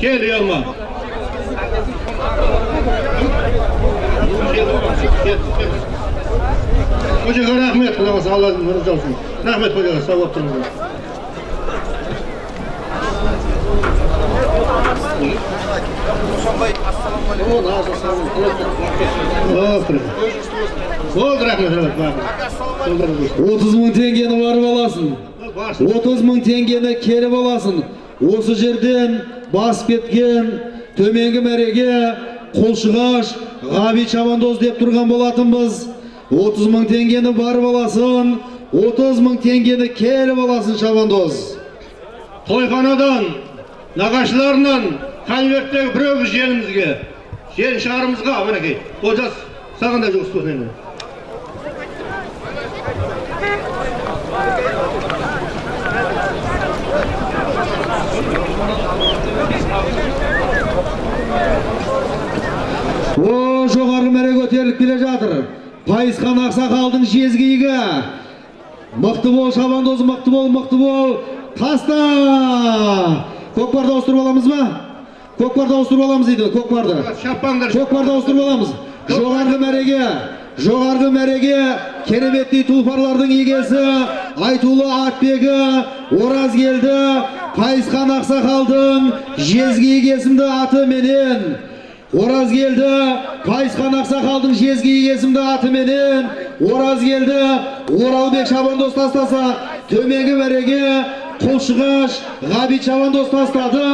Gel. Hocaga rahmet qilamiz alloh razı olsun. Rahmat hocaga sog' bo'lib turinglar bo'ldi rahmat rahmat отыз мың теңгені барып аласың отыз мың теңгені келіп аласың осы жерден басып кеткен төменгі мәреге қолшығаш ғабит шабандоз деп тұрған болатынбыз. отыз мың теңгені барып аласың отыз мың теңгені келіп аласың шабандоз тойханадан нағашыларынан конверттегі біреу біз жерімізге жер шарымызға мінекей. Олжас саған да жұмыс о жоғарғы мәре көтеріліп келе жатыр. Пайысқан ақсақалдың жезгиігі мықты бол шабандоз мықты бол мықты бол. Таста! Көкпарды ауыстырып аламыз ба? Көкпарды ауыстырып аламыз дейді көкпарды. Шаппаңдар көкпарды ауыстырып аламыз. Жоғарғы мәреге жоғарғы мәреге кереметтей тұлпарлардың егесі айтулы атбегі оразгелді пайысқан ақсақалдың жезгиік есімді атыменен оразгелді пайысқан ақсақалдың жезгиік есімді атыменен оразгелді оралбек шабандоз тастаса төменгі мәреге құлшығаш ғабит шабандоз тастады